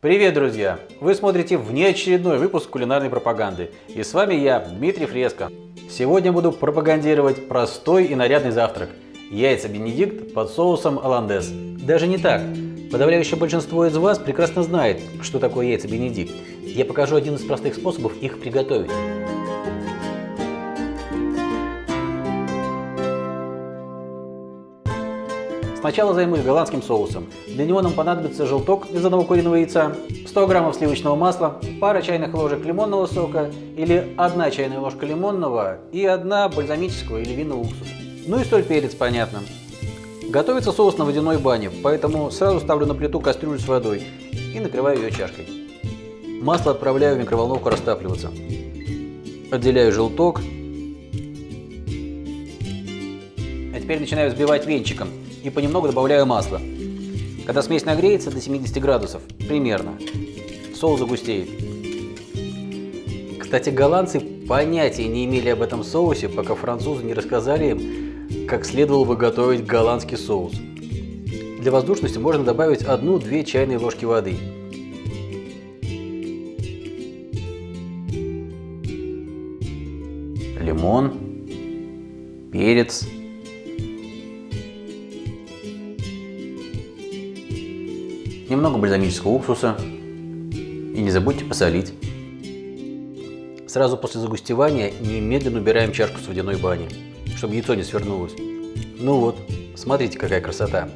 Привет, друзья! Вы смотрите внеочередной выпуск кулинарной пропаганды. И с вами я, Дмитрий Фреско. Сегодня буду пропагандировать простой и нарядный завтрак. Яйца Бенедикт под соусом Оландес. Даже не так. Подавляющее большинство из вас прекрасно знает, что такое яйца Бенедикт. Я покажу один из простых способов их приготовить. Сначала займусь голландским соусом. Для него нам понадобится желток из одного куриного яйца, 100 граммов сливочного масла, пара чайных ложек лимонного сока или одна чайная ложка лимонного и одна бальзамического или винного уксуса. Ну и соль, перец, понятно. Готовится соус на водяной бане, поэтому сразу ставлю на плиту кастрюлю с водой и накрываю ее чашкой. Масло отправляю в микроволновку растапливаться. Отделяю желток. А теперь начинаю взбивать венчиком и понемногу добавляю масло. Когда смесь нагреется до 70 градусов, примерно, соус загустеет. Кстати, голландцы понятия не имели об этом соусе, пока французы не рассказали им, как следовало бы готовить голландский соус. Для воздушности можно добавить 1-2 чайные ложки воды. Лимон, перец, немного бальзамического уксуса и не забудьте посолить. Сразу после загустевания немедленно убираем чашку с водяной бани, чтобы яйцо не свернулось. Ну вот, смотрите, какая красота.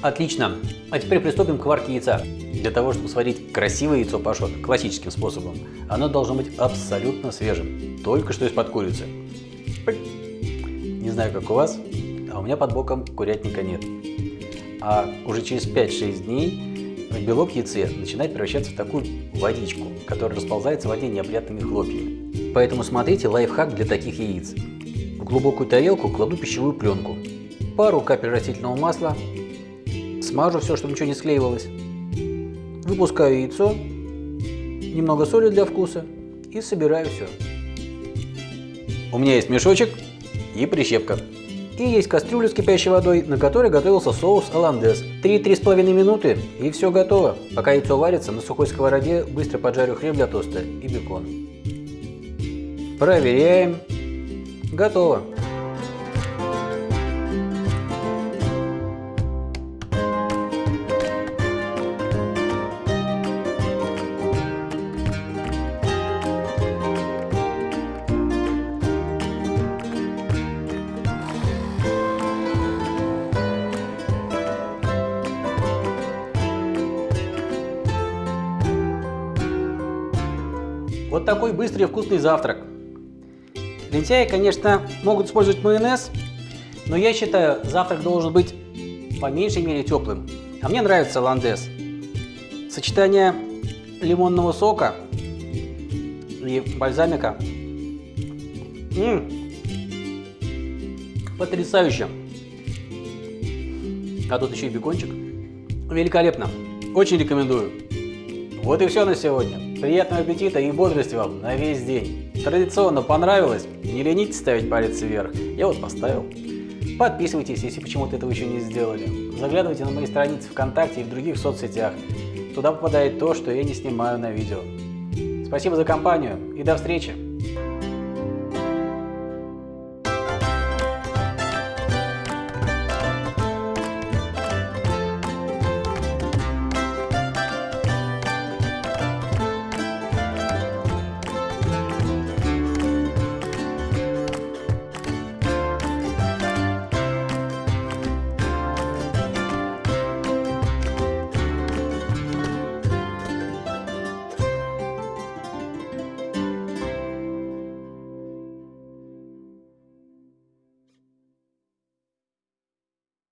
Отлично. А теперь приступим к варке яйца. Для того, чтобы сварить красивое яйцо пашот классическим способом, оно должно быть абсолютно свежим, только что из-под курицы. Не знаю, как у вас, а у меня под боком курятника нет а уже через 5-6 дней белок яйце начинает превращаться в такую водичку, которая расползается в воде неопрятными хлопьями. Поэтому смотрите лайфхак для таких яиц. В глубокую тарелку кладу пищевую пленку, пару капель растительного масла, смажу все, чтобы ничего не склеивалось, выпускаю яйцо, немного соли для вкуса и собираю все. У меня есть мешочек и прищепка. И есть кастрюля с кипящей водой, на которой готовился соус оландес. 3-3,5 минуты и все готово. Пока яйцо варится, на сухой сковороде быстро поджарю хлеб для тоста и бекон. Проверяем. Готово. Вот такой быстрый и вкусный завтрак. Лентяи, конечно, могут использовать майонез, но я считаю, завтрак должен быть по меньшей мере теплым. А мне нравится ландес. Сочетание лимонного сока и бальзамика. М -м, потрясающе. А тут еще и бекончик. Великолепно. Очень рекомендую. Вот и все на сегодня. Приятного аппетита и бодрости вам на весь день. Традиционно понравилось? Не ленитесь ставить палец вверх. Я вот поставил. Подписывайтесь, если почему-то этого еще не сделали. Заглядывайте на мои страницы ВКонтакте и в других соцсетях. Туда попадает то, что я не снимаю на видео. Спасибо за компанию и до встречи!